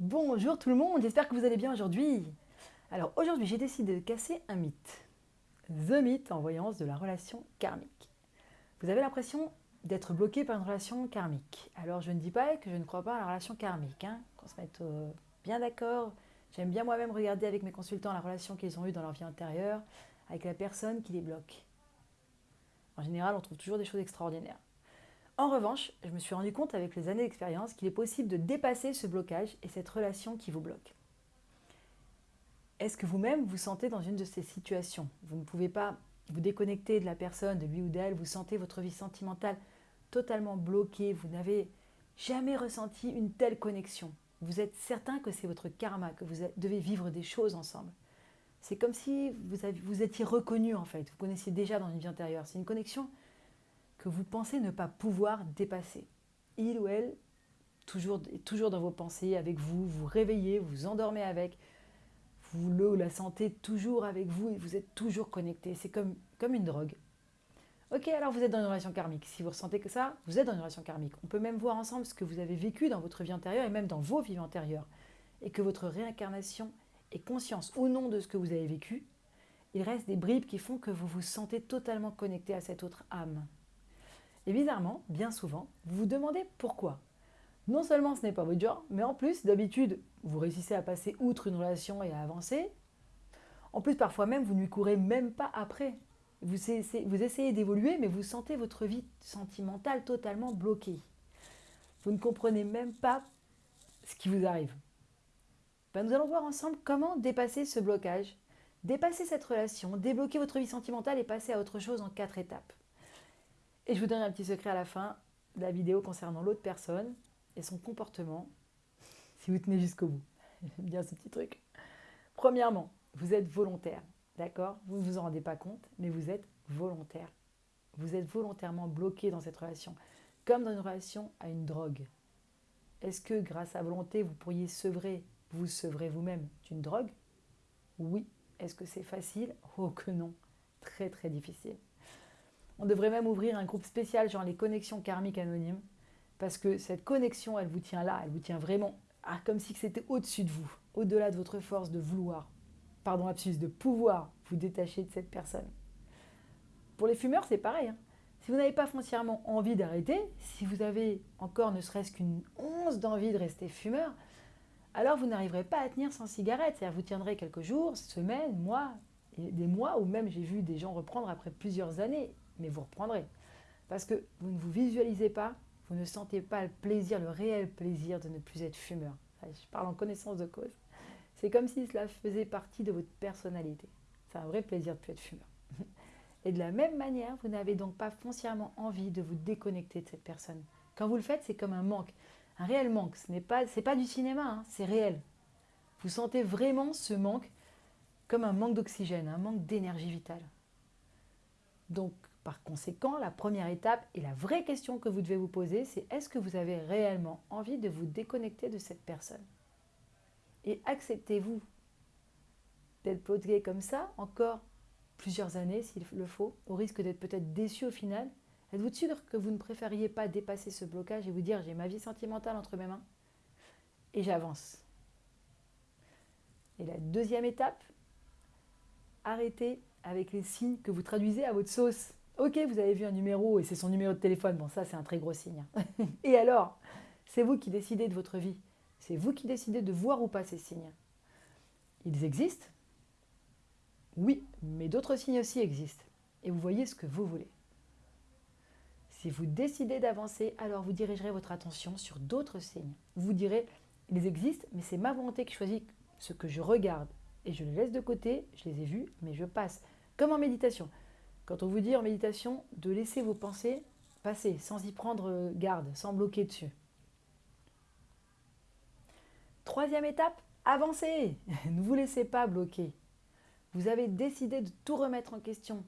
Bonjour tout le monde, j'espère que vous allez bien aujourd'hui. Alors aujourd'hui j'ai décidé de casser un mythe. The mythe en voyance de la relation karmique. Vous avez l'impression d'être bloqué par une relation karmique. Alors je ne dis pas que je ne crois pas à la relation karmique, hein, qu'on se mette euh, bien d'accord. J'aime bien moi-même regarder avec mes consultants la relation qu'ils ont eue dans leur vie antérieure avec la personne qui les bloque. En général on trouve toujours des choses extraordinaires. En revanche, je me suis rendu compte avec les années d'expérience qu'il est possible de dépasser ce blocage et cette relation qui vous bloque. Est-ce que vous-même vous sentez dans une de ces situations? Vous ne pouvez pas vous déconnecter de la personne, de lui ou d'elle, vous sentez votre vie sentimentale totalement bloquée, vous n'avez jamais ressenti une telle connexion. Vous êtes certain que c'est votre karma, que vous devez vivre des choses ensemble. C'est comme si vous, vous étiez reconnu en fait, vous connaissiez déjà dans une vie antérieure. C'est une connexion que vous pensez ne pas pouvoir dépasser. Il ou elle toujours, toujours dans vos pensées, avec vous, vous réveillez, vous endormez avec, vous le ou la sentez toujours avec vous et vous êtes toujours connecté. C'est comme, comme une drogue. Ok, alors vous êtes dans une relation karmique. Si vous ressentez que ça, vous êtes dans une relation karmique. On peut même voir ensemble ce que vous avez vécu dans votre vie antérieure et même dans vos vies antérieures. Et que votre réincarnation est conscience ou non de ce que vous avez vécu, il reste des bribes qui font que vous vous sentez totalement connecté à cette autre âme. Et bizarrement, bien souvent, vous vous demandez pourquoi. Non seulement ce n'est pas votre genre, mais en plus, d'habitude, vous réussissez à passer outre une relation et à avancer. En plus, parfois même, vous ne lui courez même pas après. Vous essayez, d'évoluer, mais vous sentez votre vie sentimentale totalement bloquée. Vous ne comprenez même pas ce qui vous arrive. Ben, nous allons voir ensemble comment dépasser ce blocage, dépasser cette relation, débloquer votre vie sentimentale et passer à autre chose en quatre étapes. Et je vous donne un petit secret à la fin de la vidéo concernant l'autre personne et son comportement, si vous tenez jusqu'au bout. J'aime bien ce petit truc. Premièrement, vous êtes volontaire, d'accord? Vous ne vous en rendez pas compte, mais vous êtes volontaire. Vous êtes volontairement bloqué dans cette relation, comme dans une relation à une drogue. Est-ce que grâce à volonté, vous pourriez sevrer, vous sevrer vous-même d'une drogue? Oui. Est-ce que c'est facile? Oh que non. Très très difficile. On devrait même ouvrir un groupe spécial, genre les connexions karmiques anonymes, parce que cette connexion, elle vous tient là, elle vous tient vraiment comme si c'était au-dessus de vous, au-delà de votre force de vouloir, pardon, absus, de pouvoir vous détacher de cette personne. Pour les fumeurs, c'est pareil. Hein. Si vous n'avez pas foncièrement envie d'arrêter, si vous avez encore ne serait-ce qu'une once d'envie de rester fumeur, alors vous n'arriverez pas à tenir sans cigarette. C'est-à-dire vous tiendrez quelques jours, semaines, mois, des mois, ou même j'ai vu des gens reprendre après plusieurs années mais vous reprendrez. Parce que vous ne vous visualisez pas, vous ne sentez pas le plaisir, le réel plaisir de ne plus être fumeur. Je parle en connaissance de cause. C'est comme si cela faisait partie de votre personnalité. C'est un vrai plaisir de plus être fumeur. Et de la même manière, vous n'avez donc pas foncièrement envie de vous déconnecter de cette personne. Quand vous le faites, c'est comme un manque, un réel manque. Ce n'est pas, pas du cinéma, hein, c'est réel. Vous sentez vraiment ce manque comme un manque d'oxygène, un manque d'énergie vitale. Donc, par conséquent, la première étape et la vraie question que vous devez vous poser, c'est est-ce que vous avez réellement envie de vous déconnecter de cette personne? Et acceptez-vous d'être bloqué comme ça encore plusieurs années s'il le faut, au risque d'être peut-être déçu au final? Êtes-vous sûr que vous ne préfériez pas dépasser ce blocage et vous dire j'ai ma vie sentimentale entre mes mains et j'avance? Et la deuxième étape, arrêtez avec les signes que vous traduisez à votre sauce. Ok, vous avez vu un numéro et c'est son numéro de téléphone. Bon, ça, c'est un très gros signe. et alors C'est vous qui décidez de votre vie. C'est vous qui décidez de voir ou pas ces signes. Ils existent Oui, mais d'autres signes aussi existent. Et vous voyez ce que vous voulez. Si vous décidez d'avancer, alors vous dirigerez votre attention sur d'autres signes. Vous direz, ils existent, mais c'est ma volonté qui choisit ce que je regarde. Et je les laisse de côté, je les ai vus, mais je passe. Comme en méditation. Quand on vous dit en méditation de laisser vos pensées passer sans y prendre garde, sans bloquer dessus. Troisième étape, avancez Ne vous laissez pas bloquer. Vous avez décidé de tout remettre en question,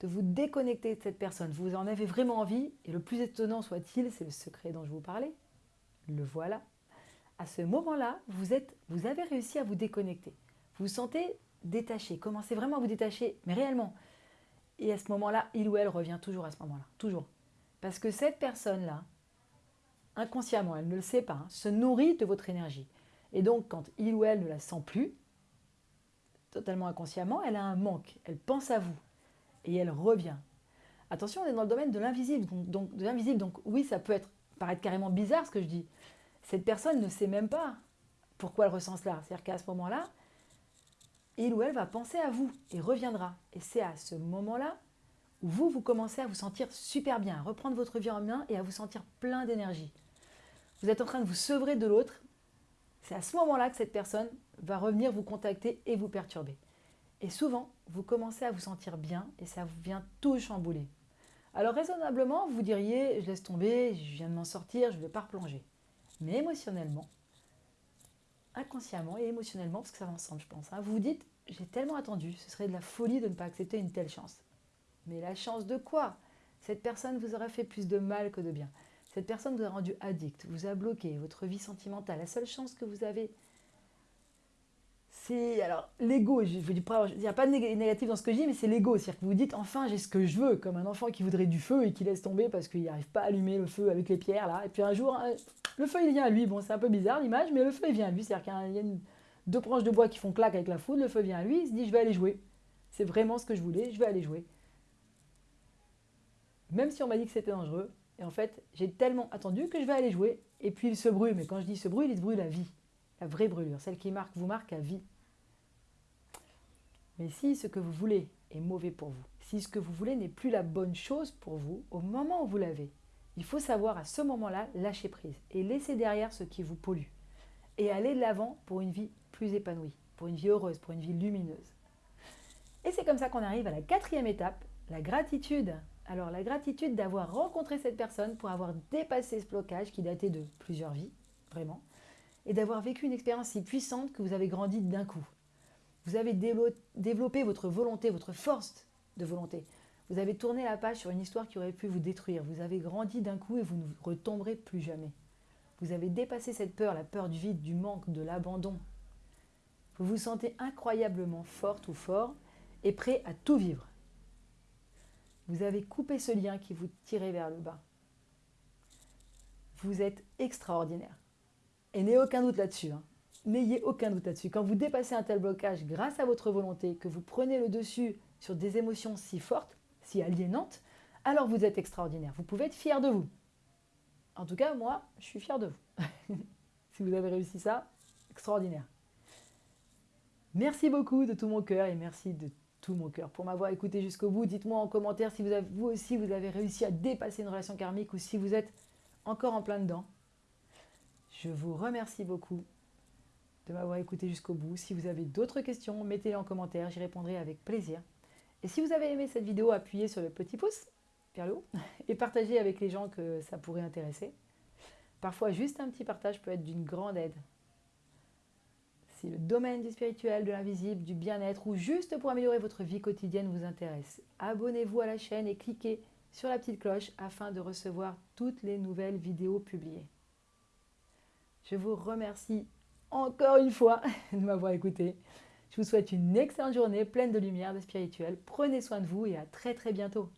de vous déconnecter de cette personne. Vous en avez vraiment envie, et le plus étonnant soit-il, c'est le secret dont je vous parlais. Le voilà. À ce moment-là, vous, vous avez réussi à vous déconnecter. Vous vous sentez détaché. Commencez vraiment à vous détacher, mais réellement. Et à ce moment-là, il ou elle revient toujours à ce moment-là. Toujours. Parce que cette personne-là, inconsciemment, elle ne le sait pas, hein, se nourrit de votre énergie. Et donc, quand il ou elle ne la sent plus, totalement inconsciemment, elle a un manque, elle pense à vous et elle revient. Attention, on est dans le domaine de l'invisible, donc, de l'invisible, donc oui, ça peut être, paraître carrément bizarre ce que je dis. Cette personne ne sait même pas pourquoi elle ressent cela. C'est-à-dire qu'à ce moment-là, il ou elle va penser à vous et reviendra. Et c'est à ce moment-là où vous, vous commencez à vous sentir super bien, à reprendre votre vie en main et à vous sentir plein d'énergie. Vous êtes en train de vous sevrer de l'autre. C'est à ce moment-là que cette personne va revenir vous contacter et vous perturber. Et souvent, vous commencez à vous sentir bien et ça vous vient tout chambouler. Alors raisonnablement, vous diriez, je laisse tomber, je viens de m'en sortir, je ne vais pas replonger. Mais émotionnellement, inconsciemment et émotionnellement, parce que ça va ensemble, je pense, hein, vous vous dites, j'ai tellement attendu, ce serait de la folie de ne pas accepter une telle chance. Mais la chance de quoi? Cette personne vous aura fait plus de mal que de bien. Cette personne vous a rendu addict, vous a bloqué votre vie sentimentale. La seule chance que vous avez, c'est alors l'ego. Il n'y a pas de négatif dans ce que je dis, mais c'est l'ego. C'est-à-dire que vous dites enfin j'ai ce que je veux, comme un enfant qui voudrait du feu et qui laisse tomber parce qu'il n'arrive pas à allumer le feu avec les pierres là. Et puis un jour, le feu il vient à lui. Bon, c'est un peu bizarre l'image, mais le feu il vient à lui. C'est-à-dire qu'il y a, deux branches de bois qui font claque avec la foudre, le feu vient à lui, il se dit je vais aller jouer. C'est vraiment ce que je voulais, je vais aller jouer. Même si on m'a dit que c'était dangereux, et en fait, j'ai tellement attendu que je vais aller jouer. Et puis il se brûle. Mais quand je dis se brûle, il se brûle la vie. La vraie brûlure. Celle qui marque, vous marque à vie. Mais si ce que vous voulez est mauvais pour vous, si ce que vous voulez n'est plus la bonne chose pour vous au moment où vous l'avez, il faut savoir à ce moment-là lâcher prise et laisser derrière ce qui vous pollue. Et aller de l'avant pour une vie plus épanouie, pour une vie heureuse, pour une vie lumineuse. Et c'est comme ça qu'on arrive à la quatrième étape, la gratitude. Alors la gratitude d'avoir rencontré cette personne pour avoir dépassé ce blocage qui datait de plusieurs vies, vraiment, et d'avoir vécu une expérience si puissante que vous avez grandi d'un coup. Vous avez développé votre volonté, votre force de volonté. Vous avez tourné la page sur une histoire qui aurait pu vous détruire. Vous avez grandi d'un coup et vous ne retomberez plus jamais. Vous avez dépassé cette peur, la peur du vide, du manque, de l'abandon. Vous vous sentez incroyablement forte ou fort et prêt à tout vivre. Vous avez coupé ce lien qui vous tirait vers le bas. Vous êtes extraordinaire. Et n'ayez aucun doute là-dessus. Hein. N'ayez aucun doute là-dessus. Quand vous dépassez un tel blocage grâce à votre volonté, que vous prenez le dessus sur des émotions si fortes, si aliénantes, alors vous êtes extraordinaire. Vous pouvez être fier de vous. En tout cas, moi, je suis fier de vous. si vous avez réussi ça, extraordinaire. Merci beaucoup de tout mon cœur et merci de tout mon cœur pour m'avoir écouté jusqu'au bout. Dites-moi en commentaire si vous, aussi vous avez réussi à dépasser une relation karmique ou si vous êtes encore en plein dedans. Je vous remercie beaucoup m'avoir écouté jusqu'au bout. Si vous avez d'autres questions, mettez-les en commentaire, j'y répondrai avec plaisir. Et si vous avez aimé cette vidéo, appuyez sur le petit pouce vers et partagez avec les gens que ça pourrait intéresser. Parfois, juste un petit partage peut être d'une grande aide si le domaine du spirituel, de l'invisible, du bien-être ou juste pour améliorer votre vie quotidienne vous intéresse, abonnez-vous à la chaîne et cliquez sur la petite cloche afin de recevoir toutes les nouvelles vidéos publiées. Je vous remercie encore une fois de m'avoir écouté. Je vous souhaite une excellente journée pleine de lumière, de spirituel. Prenez soin de vous et à très très bientôt.